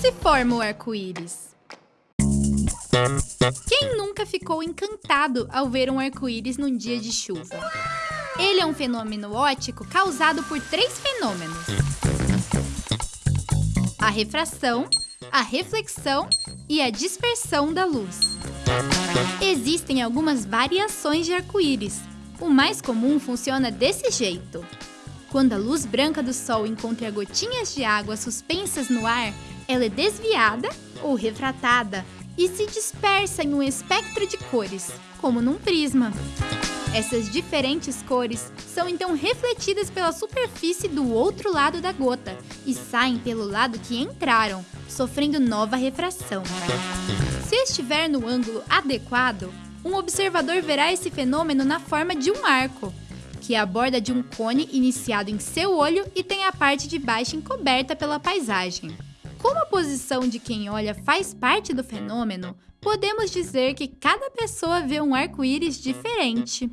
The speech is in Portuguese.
se forma o arco-íris? Quem nunca ficou encantado ao ver um arco-íris num dia de chuva? Ele é um fenômeno óptico causado por três fenômenos: a refração, a reflexão e a dispersão da luz. Existem algumas variações de arco-íris. O mais comum funciona desse jeito. Quando a luz branca do sol encontra gotinhas de água suspensas no ar, ela é desviada ou refratada e se dispersa em um espectro de cores, como num prisma. Essas diferentes cores são então refletidas pela superfície do outro lado da gota e saem pelo lado que entraram, sofrendo nova refração. Se estiver no ângulo adequado, um observador verá esse fenômeno na forma de um arco, que é a borda de um cone iniciado em seu olho e tem a parte de baixo encoberta pela paisagem. Como a posição de quem olha faz parte do fenômeno, podemos dizer que cada pessoa vê um arco-íris diferente.